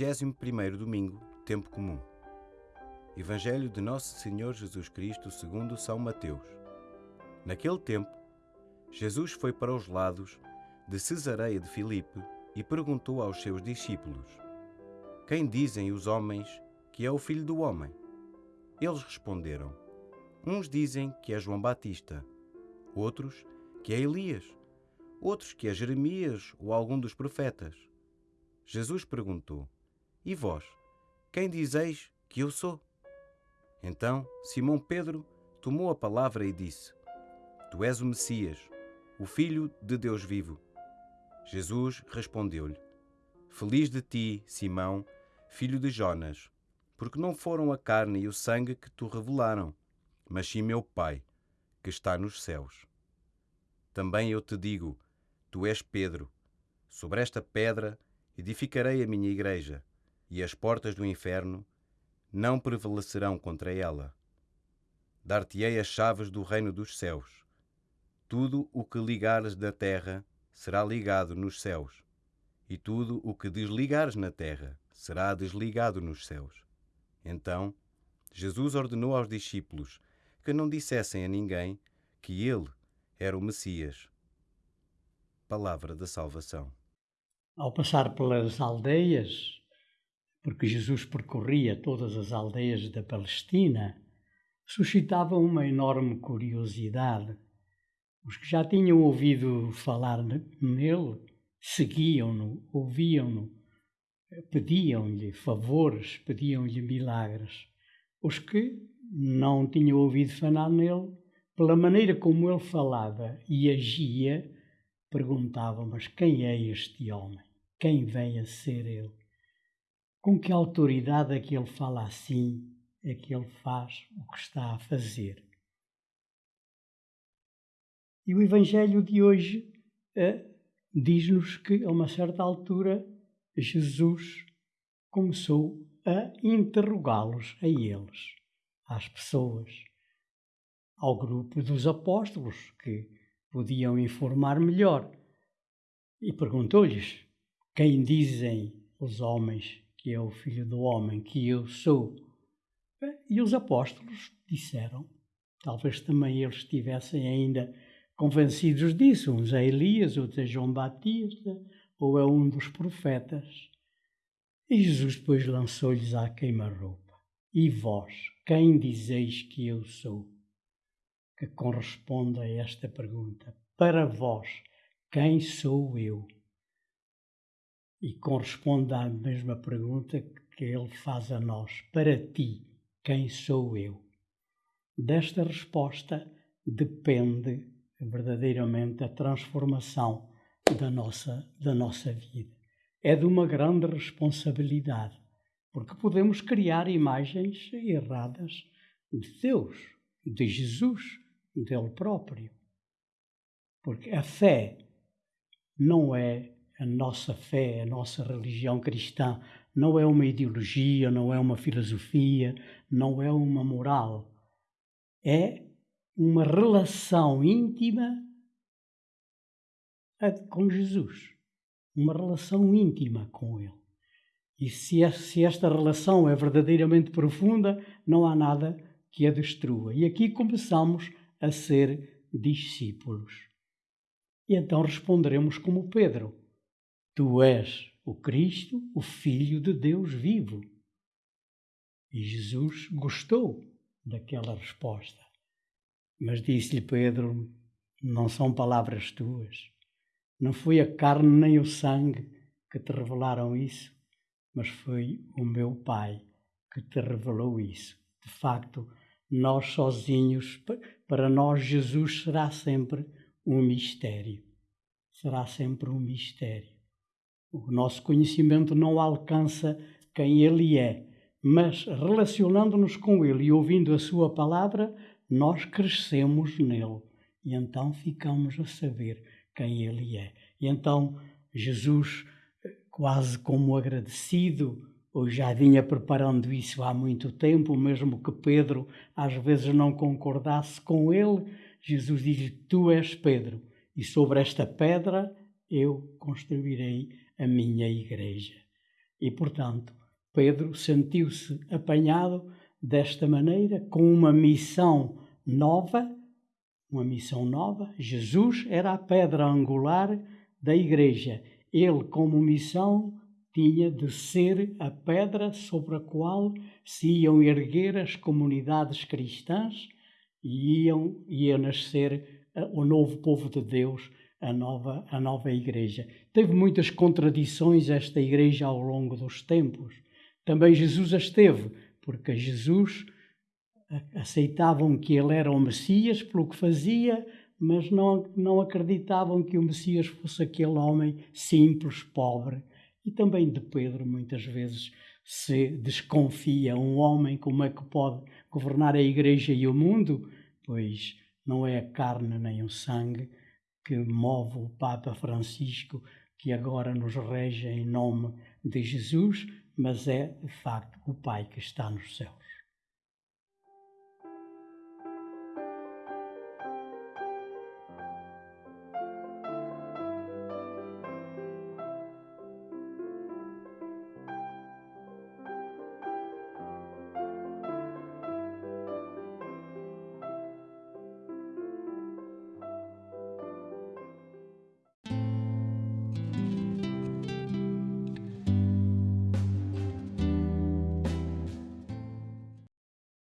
21º domingo, tempo comum. Evangelho de Nosso Senhor Jesus Cristo segundo São Mateus. Naquele tempo, Jesus foi para os lados de Cesareia de Filipe e perguntou aos seus discípulos: Quem dizem os homens que é o Filho do homem? Eles responderam: Uns dizem que é João Batista, outros que é Elias, outros que é Jeremias ou algum dos profetas. Jesus perguntou: E vós, quem dizeis que eu sou? Então Simão Pedro tomou a palavra e disse: Tu és o Messias, o Filho de Deus vivo. Jesus respondeu-lhe: Feliz de ti, Simão, filho de Jonas, porque não foram a carne e o sangue que te revelaram, mas sim meu Pai, que está nos céus. Também eu te digo: Tu és Pedro. Sobre esta pedra edificarei a minha igreja, e as portas do inferno não prevalecerão contra ela. Dar-te-ei as chaves do reino dos céus. Tudo o que ligares da terra será ligado nos céus, e tudo o que desligares na terra será desligado nos céus. Então, Jesus ordenou aos discípulos que não dissessem a ninguém que ele era o Messias. Palavra da salvação ao passar pelas aldeias, porque Jesus percorria todas as aldeias da Palestina, suscitava uma enorme curiosidade. Os que já tinham ouvido falar nele seguiam-no, ouviam-no, pediam-lhe favores, pediam-lhe milagres. Os que não tinham ouvido falar nele, pela maneira como ele falava e agia, perguntavam: Mas quem é este homem? quem vem a ser ele. Com que autoridade é que ele fala assim, é que ele faz o que está a fazer. E o Evangelho de hoje eh, diz-nos que, a uma certa altura, Jesus começou a interrogá-los, a eles, às pessoas, ao grupo dos apóstolos, que podiam informar melhor. E perguntou-lhes: quem dizem os homens que é o Filho do Homem, que eu sou? E os apóstolos disseram, talvez também eles estivessem ainda convencidos disso, uns é Elias, outros é João Batista, ou é um dos profetas. E Jesus depois lançou-lhes à queima-roupa. E vós, quem dizeis que eu sou? Que corresponde a esta pergunta. Para vós, quem sou eu? E corresponde à mesma pergunta que ele faz a nós: Para ti, quem sou eu? Desta resposta depende verdadeiramente a transformação da nossa, da nossa vida. É de uma grande responsabilidade, porque podemos criar imagens erradas de Deus, de Jesus, dele próprio. Porque a fé não é a nossa fé, a nossa religião cristã não é uma ideologia, não é uma filosofia, não é uma moral. É uma relação íntima com Jesus. Uma relação íntima com Ele. E se esta relação é verdadeiramente profunda, não há nada que a destrua. E aqui começamos a ser discípulos. E então responderemos como Pedro Tu és o Cristo, o Filho de Deus vivo. E Jesus gostou daquela resposta. Mas disse-lhe Pedro: Não são palavras tuas. Não foi a carne nem o sangue que te revelaram isso, mas foi o meu Pai que te revelou isso. De facto, nós sozinhos, para nós, Jesus será sempre um mistério. Será sempre um mistério. O nosso conhecimento não alcança quem Ele é, mas relacionando-nos com Ele e ouvindo a Sua palavra, nós crescemos nele e então ficamos a saber quem Ele é. E então Jesus, quase como agradecido, ou já vinha preparando isso há muito tempo, mesmo que Pedro às vezes não concordasse com ele, Jesus diz-lhe: Tu és Pedro, e sobre esta pedra eu construirei a minha igreja. E, portanto, Pedro sentiu-se apanhado desta maneira, com uma missão nova, uma missão nova. Jesus era a pedra angular da igreja. Ele, como missão, tinha de ser a pedra sobre a qual se iam erguer as comunidades cristãs e iam, ia nascer eh, o novo povo de Deus, a nova, a nova igreja. Teve muitas contradições esta igreja ao longo dos tempos. Também Jesus as teve, porque Jesus aceitavam que ele era o Messias pelo que fazia, mas não, não acreditavam que o Messias fosse aquele homem simples, pobre. E também de Pedro, muitas vezes, se desconfia um homem como é que pode governar a igreja e o mundo, pois não é a carne nem o sangue que move o Papa Francisco, que agora nos rege em nome de Jesus, mas é de facto o Pai que está nos céus.